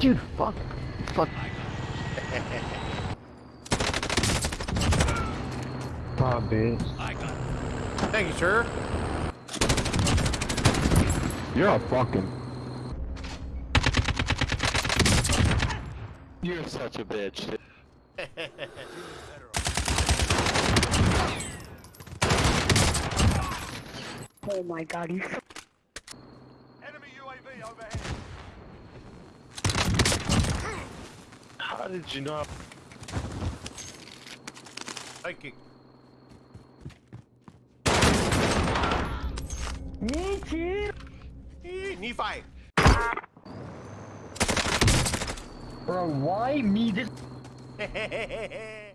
Dude, fuck. Fuck. Ah, bitch. Thank you, sir. You're a fucking. You're such a bitch. Oh my god, you Enemy UAV overhead. How did you not? Thank you. Eh, Knee. Bro, why me this?